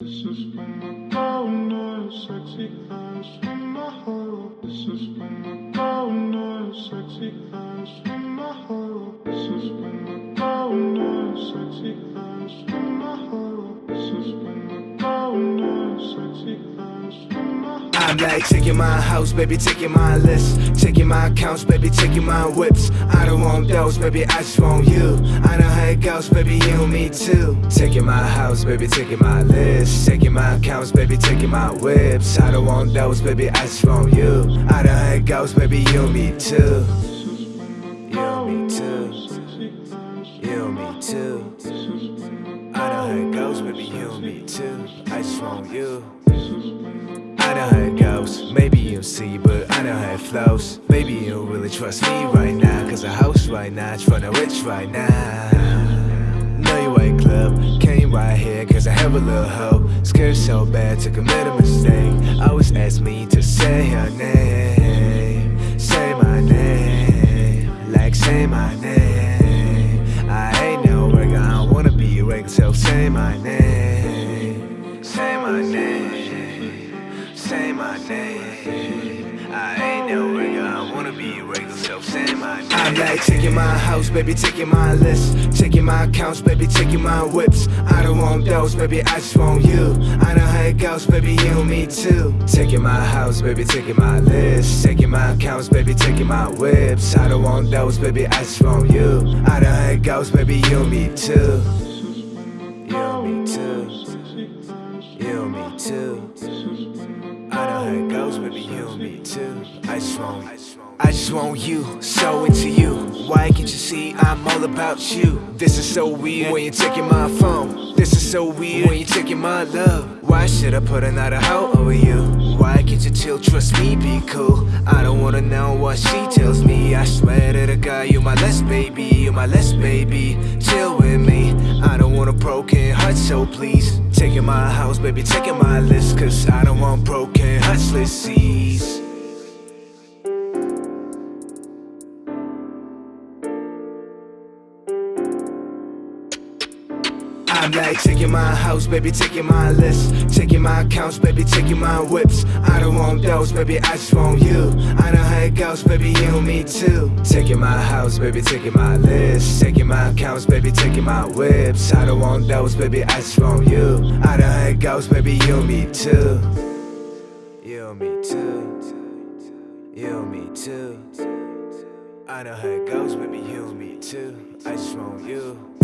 This is when I go no sexy ass in my heart. This is when I go no sexy ass in my heart. This is when I go no sexy ass in I'm like taking my house, baby, taking my list, taking my accounts, baby, taking my whips. I don't want those, baby, I just want you. I know how it goes, baby, you and me too. Taking my house, baby, taking my list, taking my accounts, baby, taking my whips. I don't want those, baby, I just want you. I know how it goes, baby, you and me too. You and me too. You and me too. I know how it goes, baby, you and me too. I just want you. Know how it goes, maybe you'll see, but I know how it flows. Maybe you don't really trust me right now, cause a house right now, tryna rich right now. Know you ain't club, came right here, cause I have a little hope. Scared so bad to commit a mistake. Always ask me to say her name, say my name, like say my name. I ain't no regular, I wanna be a regular, so say my name, I'm like taking my house, baby, taking my list, taking my accounts, baby, taking my whips. I don't want those, baby, I just want you. I know how it goes, baby, you and me too. Taking my house, baby, taking my list, taking my accounts, baby, taking my whips. I don't want those, baby, I just want you. I know how it goes, baby, you me too. You and me too. You and me too. Baby, you me too. I just want, I just want you, so into you. Why can't you see I'm all about you? This is so weird when you're taking my phone. This is so weird when you're taking my love. Why should I put another hoe over you? Why can't you chill, trust me, be cool? I don't wanna know what she tells me. I swear to the guy, you're my less baby, you're my less baby. Chill with me. Want a broken heart, so please. Taking my house, baby, taking my list. Cause I don't want broken hearts, let's seize. I'm like taking my house, baby, taking my list, taking my accounts, baby, taking my whips. I don't want those, baby, I just want you. I know how it goes, baby, you me too. Taking my house, baby, taking my list, taking my accounts, baby, taking my whips. I don't want those, baby, I just want you. I know how it goes, baby, you me too. You me too. You me too. I know how it goes, baby, you me too. I just want you.